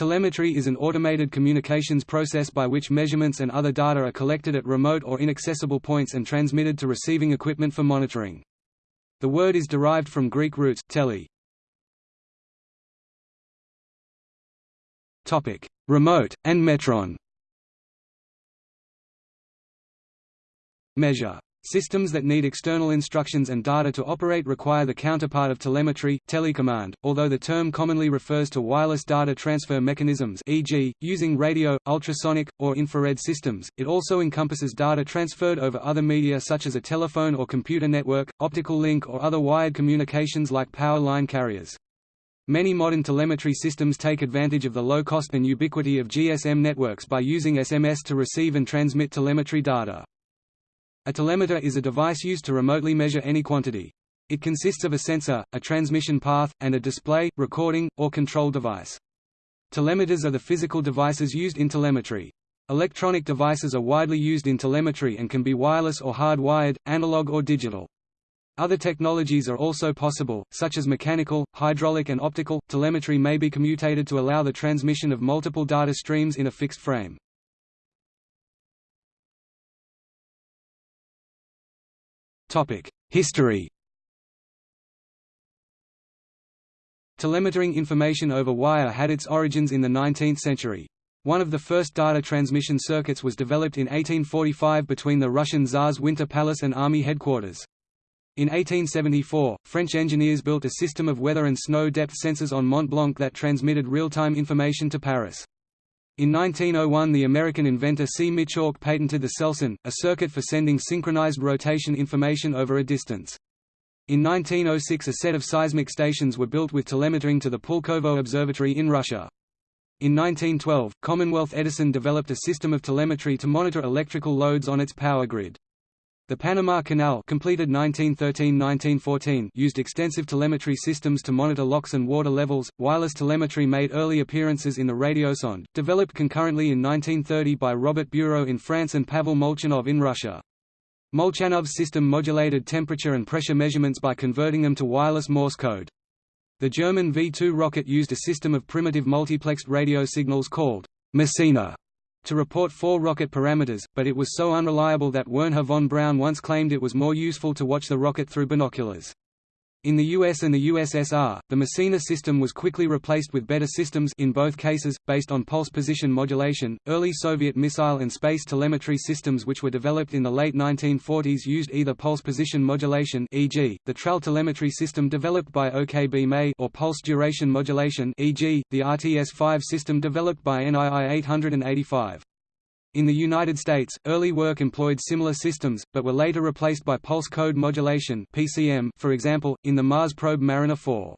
Telemetry is an automated communications process by which measurements and other data are collected at remote or inaccessible points and transmitted to receiving equipment for monitoring. The word is derived from Greek roots, tele. Topic: Remote, and metron Measure Systems that need external instructions and data to operate require the counterpart of telemetry, telecommand, although the term commonly refers to wireless data transfer mechanisms e.g., using radio, ultrasonic, or infrared systems, it also encompasses data transferred over other media such as a telephone or computer network, optical link or other wired communications like power line carriers. Many modern telemetry systems take advantage of the low cost and ubiquity of GSM networks by using SMS to receive and transmit telemetry data. A telemeter is a device used to remotely measure any quantity. It consists of a sensor, a transmission path, and a display, recording, or control device. Telemeters are the physical devices used in telemetry. Electronic devices are widely used in telemetry and can be wireless or hard-wired, analog or digital. Other technologies are also possible, such as mechanical, hydraulic and optical. Telemetry may be commutated to allow the transmission of multiple data streams in a fixed frame. History Telemetering information over wire had its origins in the 19th century. One of the first data transmission circuits was developed in 1845 between the Russian Tsar's Winter Palace and army headquarters. In 1874, French engineers built a system of weather and snow depth sensors on Mont Blanc that transmitted real-time information to Paris. In 1901 the American inventor C. Michaux patented the selsyn, a circuit for sending synchronized rotation information over a distance. In 1906 a set of seismic stations were built with telemetering to the Pulkovo Observatory in Russia. In 1912, Commonwealth Edison developed a system of telemetry to monitor electrical loads on its power grid. The Panama Canal completed 1913–1914 used extensive telemetry systems to monitor locks and water levels. Wireless telemetry made early appearances in the radiosonde, developed concurrently in 1930 by Robert Bureau in France and Pavel Molchanov in Russia. Molchanov's system modulated temperature and pressure measurements by converting them to wireless Morse code. The German V-2 rocket used a system of primitive multiplexed radio signals called Messina to report four rocket parameters, but it was so unreliable that Wernher von Braun once claimed it was more useful to watch the rocket through binoculars. In the US and the USSR, the Messina system was quickly replaced with better systems in both cases, based on pulse position modulation. Early Soviet missile and space telemetry systems which were developed in the late 1940s used either pulse position modulation e.g., the TRAL telemetry system developed by OKB MEI or pulse duration modulation e.g., the RTS-5 system developed by NII 885. In the United States, early work employed similar systems, but were later replaced by pulse code modulation (PCM), for example, in the Mars probe Mariner 4.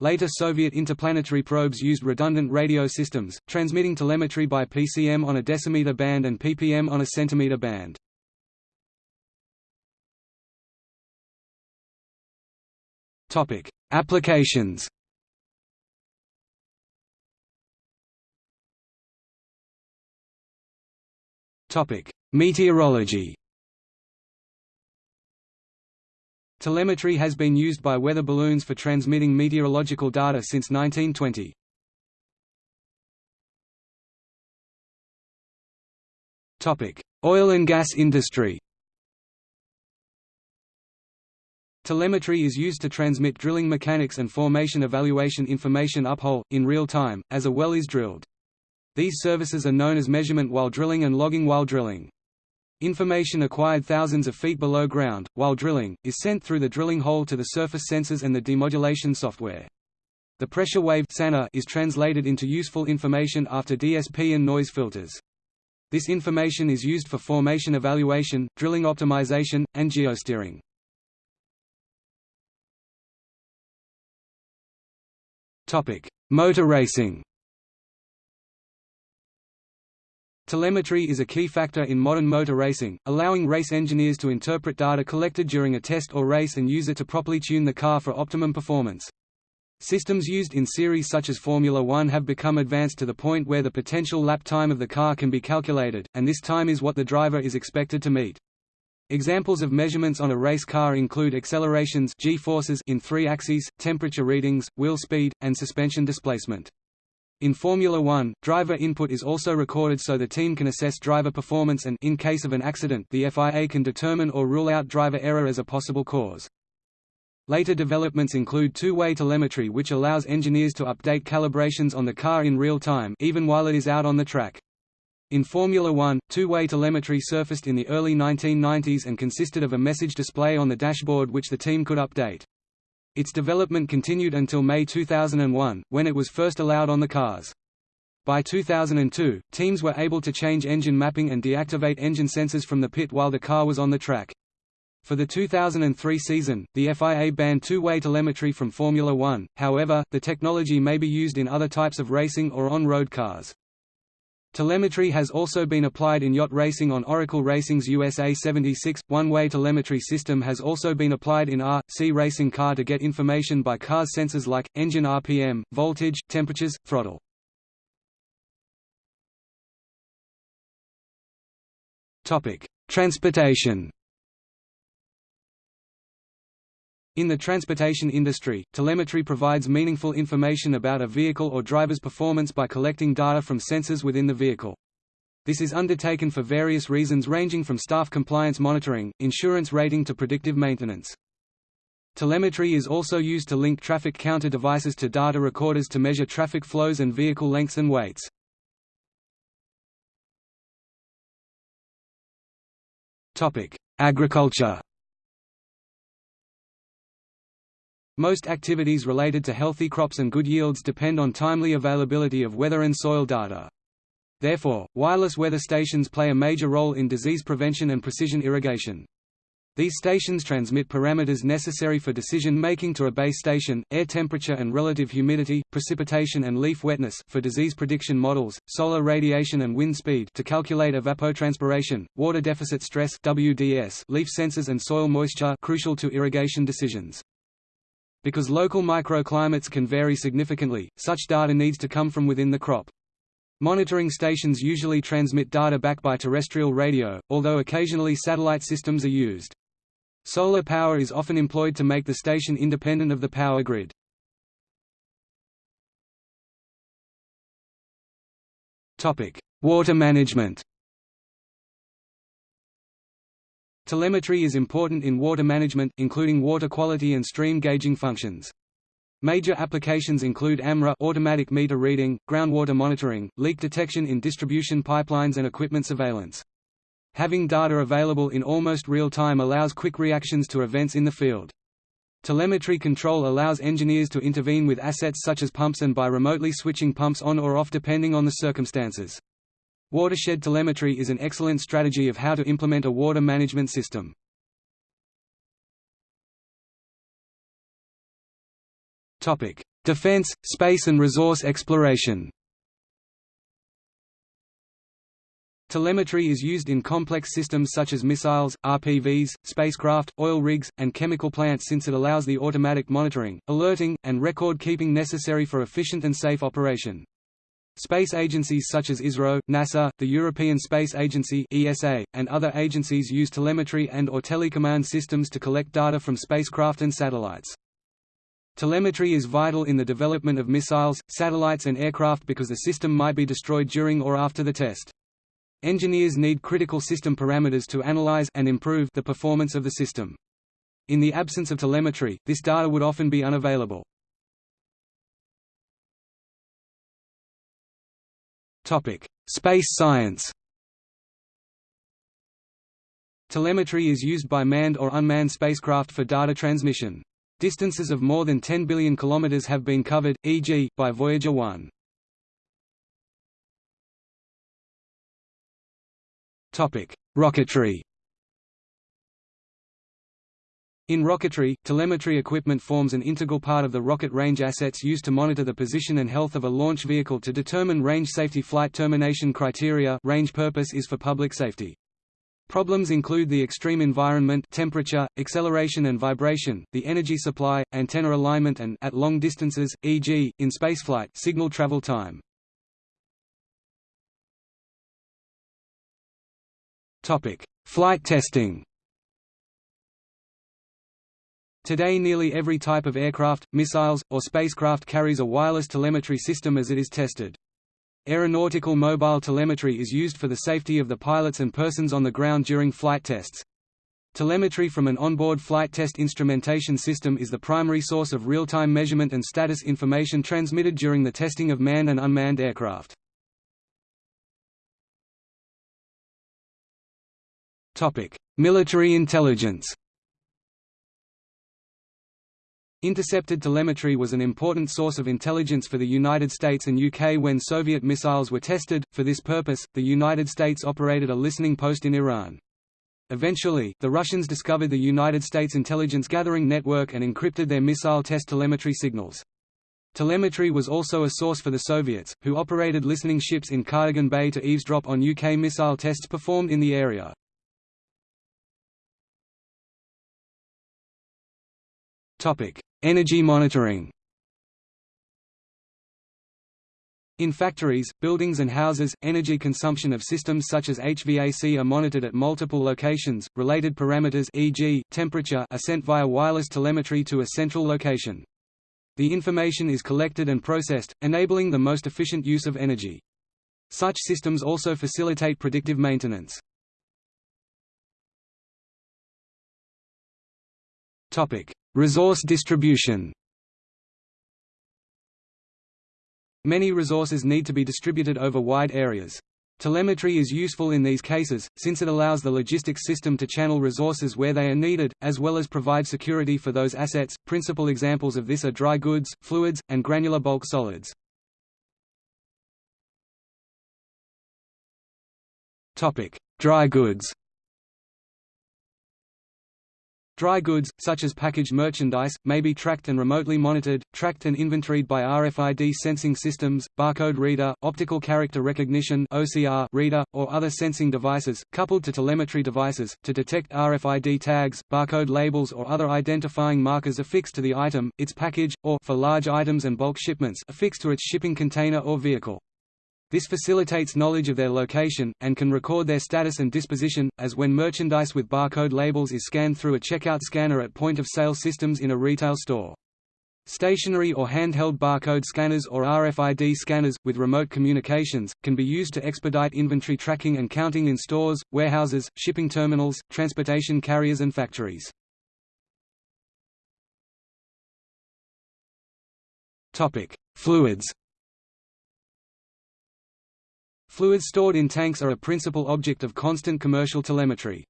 Later Soviet interplanetary probes used redundant radio systems, transmitting telemetry by PCM on a decimeter band and ppm on a centimeter band. Topic: Applications. Meteorology Telemetry has been used by weather balloons for transmitting meteorological data since 1920. Topic: Oil and gas industry Telemetry is used to transmit drilling mechanics and formation evaluation information uphole, in real time, as a well is drilled. These services are known as measurement while drilling and logging while drilling. Information acquired thousands of feet below ground, while drilling, is sent through the drilling hole to the surface sensors and the demodulation software. The pressure wave is translated into useful information after DSP and noise filters. This information is used for formation evaluation, drilling optimization, and geosteering. Motor racing Telemetry is a key factor in modern motor racing, allowing race engineers to interpret data collected during a test or race and use it to properly tune the car for optimum performance. Systems used in series such as Formula One have become advanced to the point where the potential lap time of the car can be calculated, and this time is what the driver is expected to meet. Examples of measurements on a race car include accelerations g-forces in three axes, temperature readings, wheel speed, and suspension displacement. In Formula One, driver input is also recorded so the team can assess driver performance and in case of an accident the FIA can determine or rule out driver error as a possible cause. Later developments include two-way telemetry which allows engineers to update calibrations on the car in real time even while it is out on the track. In Formula One, two-way telemetry surfaced in the early 1990s and consisted of a message display on the dashboard which the team could update. Its development continued until May 2001, when it was first allowed on the cars. By 2002, teams were able to change engine mapping and deactivate engine sensors from the pit while the car was on the track. For the 2003 season, the FIA banned two-way telemetry from Formula One, however, the technology may be used in other types of racing or on-road cars. Telemetry has also been applied in yacht racing on Oracle Racing's USA 76. One-way telemetry system has also been applied in R.C. racing car to get information by car's sensors like, engine RPM, voltage, temperatures, throttle. Transportation In the transportation industry, telemetry provides meaningful information about a vehicle or driver's performance by collecting data from sensors within the vehicle. This is undertaken for various reasons ranging from staff compliance monitoring, insurance rating to predictive maintenance. Telemetry is also used to link traffic counter devices to data recorders to measure traffic flows and vehicle lengths and weights. Agriculture Most activities related to healthy crops and good yields depend on timely availability of weather and soil data. Therefore, wireless weather stations play a major role in disease prevention and precision irrigation. These stations transmit parameters necessary for decision-making to a base station, air temperature and relative humidity, precipitation and leaf wetness for disease prediction models, solar radiation and wind speed to calculate evapotranspiration, water deficit stress WDS, leaf sensors and soil moisture crucial to irrigation decisions. Because local microclimates can vary significantly, such data needs to come from within the crop. Monitoring stations usually transmit data back by terrestrial radio, although occasionally satellite systems are used. Solar power is often employed to make the station independent of the power grid. Water management Telemetry is important in water management, including water quality and stream gauging functions. Major applications include AMRA automatic meter reading, groundwater monitoring, leak detection in distribution pipelines and equipment surveillance. Having data available in almost real time allows quick reactions to events in the field. Telemetry control allows engineers to intervene with assets such as pumps and by remotely switching pumps on or off depending on the circumstances. Watershed telemetry is an excellent strategy of how to implement a water management system. Topic: Defense, space and resource exploration Telemetry is used in complex systems such as missiles, RPVs, spacecraft, oil rigs, and chemical plants since it allows the automatic monitoring, alerting, and record-keeping necessary for efficient and safe operation. Space agencies such as ISRO, NASA, the European Space Agency (ESA), and other agencies use telemetry and or telecommand systems to collect data from spacecraft and satellites. Telemetry is vital in the development of missiles, satellites and aircraft because the system might be destroyed during or after the test. Engineers need critical system parameters to analyze and improve the performance of the system. In the absence of telemetry, this data would often be unavailable. Space science. Telemetry is used by manned or unmanned spacecraft for data transmission. Distances of more than 10 billion kilometers have been covered, e.g., by Voyager 1. Topic: Rocketry. In rocketry, telemetry equipment forms an integral part of the rocket range assets used to monitor the position and health of a launch vehicle to determine range safety flight termination criteria range purpose is for public safety. Problems include the extreme environment temperature, acceleration and vibration, the energy supply, antenna alignment and at long distances, e.g., in spaceflight signal travel time. Flight testing Today nearly every type of aircraft, missiles, or spacecraft carries a wireless telemetry system as it is tested. Aeronautical mobile telemetry is used for the safety of the pilots and persons on the ground during flight tests. Telemetry from an onboard flight test instrumentation system is the primary source of real-time measurement and status information transmitted during the testing of manned and unmanned aircraft. Military intelligence Intercepted telemetry was an important source of intelligence for the United States and UK when Soviet missiles were tested. For this purpose, the United States operated a listening post in Iran. Eventually, the Russians discovered the United States intelligence gathering network and encrypted their missile test telemetry signals. Telemetry was also a source for the Soviets, who operated listening ships in Cardigan Bay to eavesdrop on UK missile tests performed in the area. Energy monitoring In factories, buildings and houses, energy consumption of systems such as HVAC are monitored at multiple locations. Related parameters e.g., temperature are sent via wireless telemetry to a central location. The information is collected and processed, enabling the most efficient use of energy. Such systems also facilitate predictive maintenance. Topic: Resource distribution. Many resources need to be distributed over wide areas. Telemetry is useful in these cases, since it allows the logistics system to channel resources where they are needed, as well as provide security for those assets. Principal examples of this are dry goods, fluids, and granular bulk solids. Topic: Dry goods. Dry goods, such as packaged merchandise, may be tracked and remotely monitored, tracked and inventoried by RFID sensing systems, barcode reader, optical character recognition (OCR) reader, or other sensing devices, coupled to telemetry devices, to detect RFID tags, barcode labels or other identifying markers affixed to the item, its package, or for large items and bulk shipments affixed to its shipping container or vehicle. This facilitates knowledge of their location, and can record their status and disposition, as when merchandise with barcode labels is scanned through a checkout scanner at point-of-sale systems in a retail store. Stationary or handheld barcode scanners or RFID scanners, with remote communications, can be used to expedite inventory tracking and counting in stores, warehouses, shipping terminals, transportation carriers and factories. Fluids Fluids stored in tanks are a principal object of constant commercial telemetry.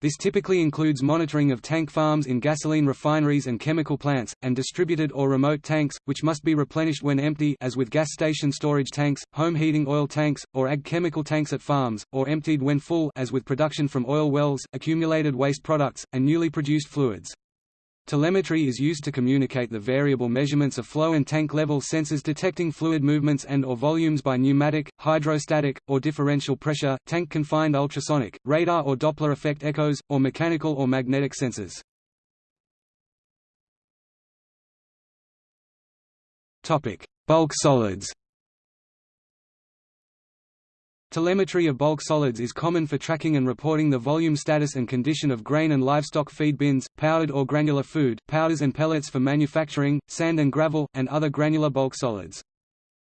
This typically includes monitoring of tank farms in gasoline refineries and chemical plants, and distributed or remote tanks, which must be replenished when empty as with gas station storage tanks, home heating oil tanks, or ag chemical tanks at farms, or emptied when full as with production from oil wells, accumulated waste products, and newly produced fluids. Telemetry is used to communicate the variable measurements of flow and tank level sensors detecting fluid movements and or volumes by pneumatic, hydrostatic, or differential pressure, tank-confined ultrasonic, radar or Doppler effect echoes, or mechanical or magnetic sensors. Bulk solids Telemetry of bulk solids is common for tracking and reporting the volume status and condition of grain and livestock feed bins, powdered or granular food, powders and pellets for manufacturing, sand and gravel, and other granular bulk solids.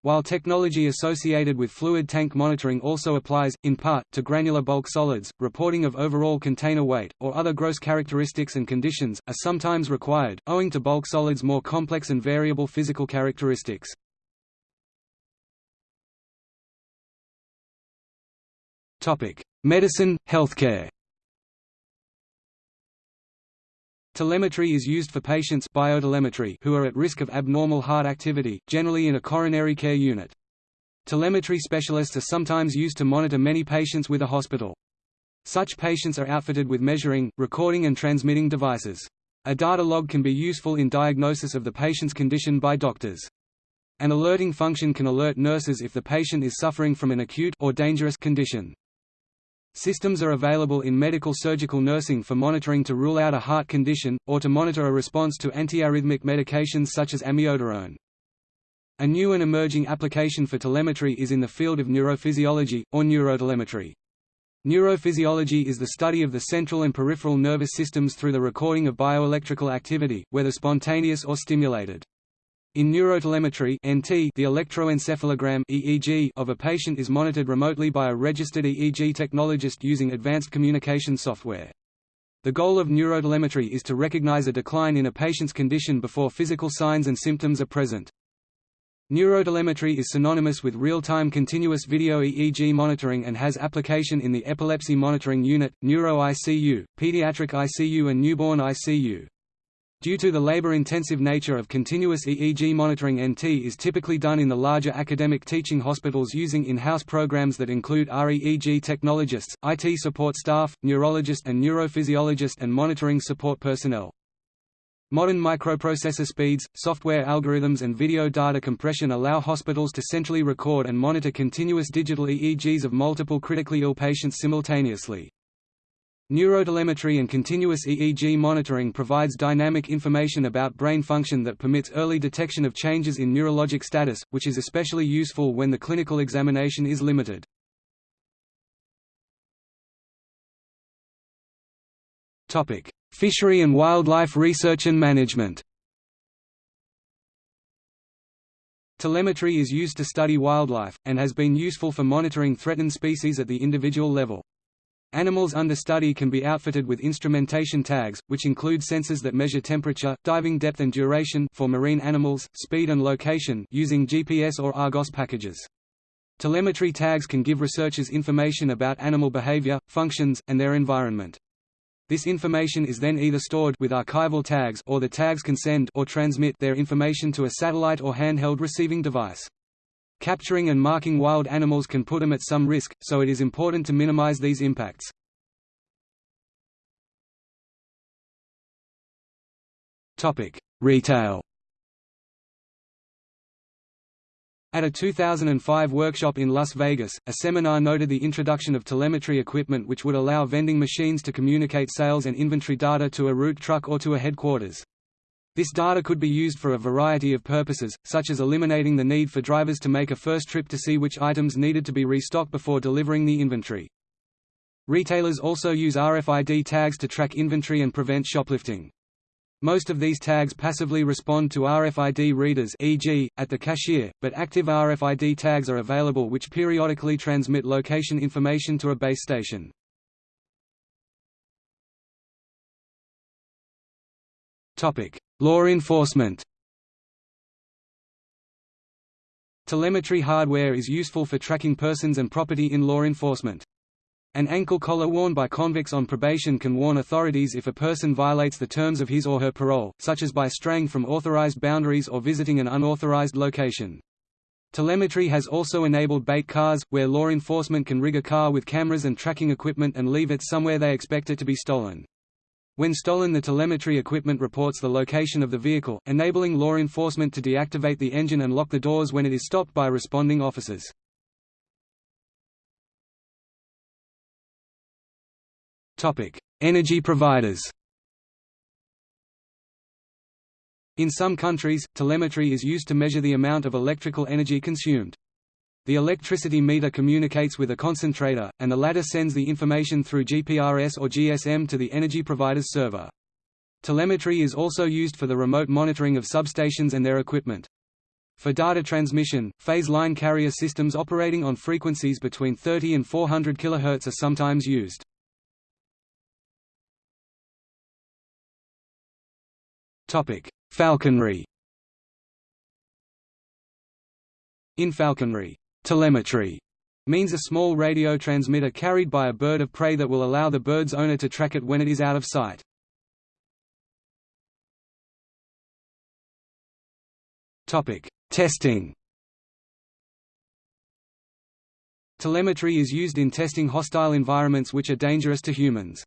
While technology associated with fluid tank monitoring also applies, in part, to granular bulk solids, reporting of overall container weight, or other gross characteristics and conditions, are sometimes required, owing to bulk solids' more complex and variable physical characteristics. Medicine, healthcare. Telemetry is used for patients biotelemetry who are at risk of abnormal heart activity, generally in a coronary care unit. Telemetry specialists are sometimes used to monitor many patients with a hospital. Such patients are outfitted with measuring, recording and transmitting devices. A data log can be useful in diagnosis of the patient's condition by doctors. An alerting function can alert nurses if the patient is suffering from an acute or dangerous condition. Systems are available in medical surgical nursing for monitoring to rule out a heart condition, or to monitor a response to antiarrhythmic medications such as amiodarone. A new and emerging application for telemetry is in the field of neurophysiology, or neurotelemetry. Neurophysiology is the study of the central and peripheral nervous systems through the recording of bioelectrical activity, whether spontaneous or stimulated. In neurotelemetry (NT), the electroencephalogram (EEG) of a patient is monitored remotely by a registered EEG technologist using advanced communication software. The goal of neurotelemetry is to recognize a decline in a patient's condition before physical signs and symptoms are present. Neurotelemetry is synonymous with real-time continuous video EEG monitoring and has application in the Epilepsy Monitoring Unit, Neuro-ICU, Pediatric ICU and Newborn ICU. Due to the labor-intensive nature of continuous EEG monitoring NT is typically done in the larger academic teaching hospitals using in-house programs that include REEG technologists, IT support staff, neurologist and neurophysiologist and monitoring support personnel. Modern microprocessor speeds, software algorithms and video data compression allow hospitals to centrally record and monitor continuous digital EEGs of multiple critically ill patients simultaneously. Neurotelemetry and continuous EEG monitoring provides dynamic information about brain function that permits early detection of changes in neurologic status, which is especially useful when the clinical examination is limited. Fishery and wildlife research and management. Telemetry is used to study wildlife, and has been useful for monitoring threatened species at the individual level. Animals under study can be outfitted with instrumentation tags, which include sensors that measure temperature, diving depth and duration for marine animals, speed and location using GPS or Argos packages. Telemetry tags can give researchers information about animal behavior, functions, and their environment. This information is then either stored with archival tags or the tags can send or transmit their information to a satellite or handheld receiving device. Capturing and marking wild animals can put them at some risk, so it is important to minimize these impacts. Topic: Retail At a 2005 workshop in Las Vegas, a seminar noted the introduction of telemetry equipment which would allow vending machines to communicate sales and inventory data to a route truck or to a headquarters. This data could be used for a variety of purposes, such as eliminating the need for drivers to make a first trip to see which items needed to be restocked before delivering the inventory. Retailers also use RFID tags to track inventory and prevent shoplifting. Most of these tags passively respond to RFID readers e.g., at the cashier, but active RFID tags are available which periodically transmit location information to a base station. Law enforcement Telemetry hardware is useful for tracking persons and property in law enforcement. An ankle collar worn by convicts on probation can warn authorities if a person violates the terms of his or her parole, such as by straying from authorized boundaries or visiting an unauthorized location. Telemetry has also enabled bait cars, where law enforcement can rig a car with cameras and tracking equipment and leave it somewhere they expect it to be stolen. When stolen the telemetry equipment reports the location of the vehicle, enabling law enforcement to deactivate the engine and lock the doors when it is stopped by responding officers. Energy providers In some countries, telemetry is used to measure the amount of electrical energy consumed. The electricity meter communicates with a concentrator, and the latter sends the information through GPRS or GSM to the energy provider's server. Telemetry is also used for the remote monitoring of substations and their equipment. For data transmission, phase line carrier systems operating on frequencies between 30 and 400 kHz are sometimes used. Falconry In falconry, telemetry means a small radio transmitter carried by a bird of prey that will allow the bird's owner to track it when it is out of sight. Topic: Testing Telemetry is used in testing hostile environments which are dangerous to humans.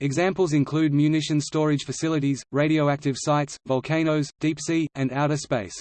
Examples include munition storage facilities, radioactive sites, volcanoes, deep sea, and outer space.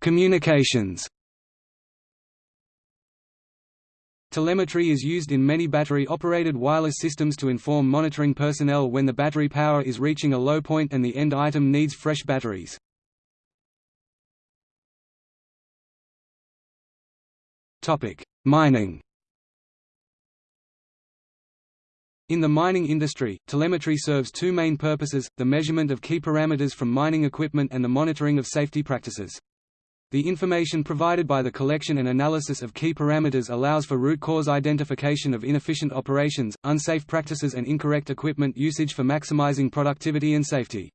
Communications Telemetry is used in many battery-operated wireless systems to inform monitoring personnel when the battery power is reaching a low point and the end item needs fresh batteries. Mining In the mining industry, telemetry serves two main purposes, the measurement of key parameters from mining equipment and the monitoring of safety practices. The information provided by the collection and analysis of key parameters allows for root cause identification of inefficient operations, unsafe practices and incorrect equipment usage for maximizing productivity and safety.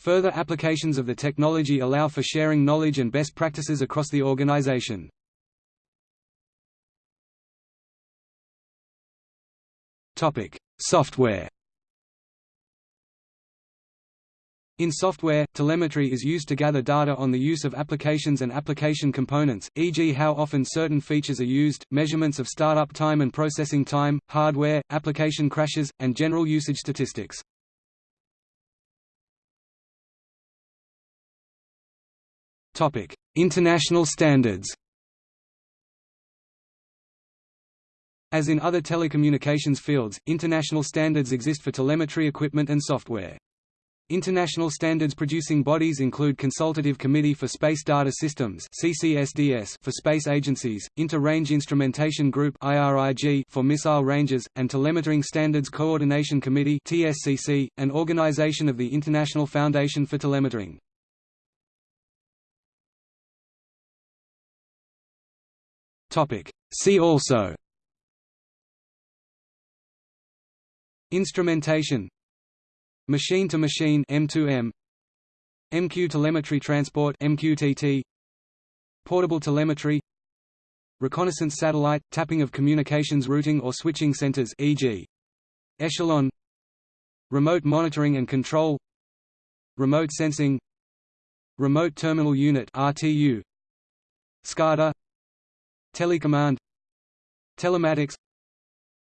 Further applications of the technology allow for sharing knowledge and best practices across the organization. Topic: Software. In software, telemetry is used to gather data on the use of applications and application components, e.g. how often certain features are used, measurements of startup time and processing time, hardware, application crashes, and general usage statistics. International standards As in other telecommunications fields, international standards exist for telemetry equipment and software. International standards producing bodies include Consultative Committee for Space Data Systems CCSDS for space agencies, Inter-Range Instrumentation Group IRIG for missile ranges, and Telemetering Standards Coordination Committee TSCC, an organization of the International Foundation for Telemetering. See also Instrumentation. Machine-to-machine M2M MQ telemetry transport MQTT Portable telemetry. Reconnaissance satellite tapping of communications routing or switching centers e.g. Echelon. Remote monitoring and control. Remote sensing. Remote terminal unit RTU SCADA. Telecommand. Telematics.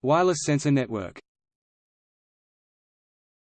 Wireless sensor network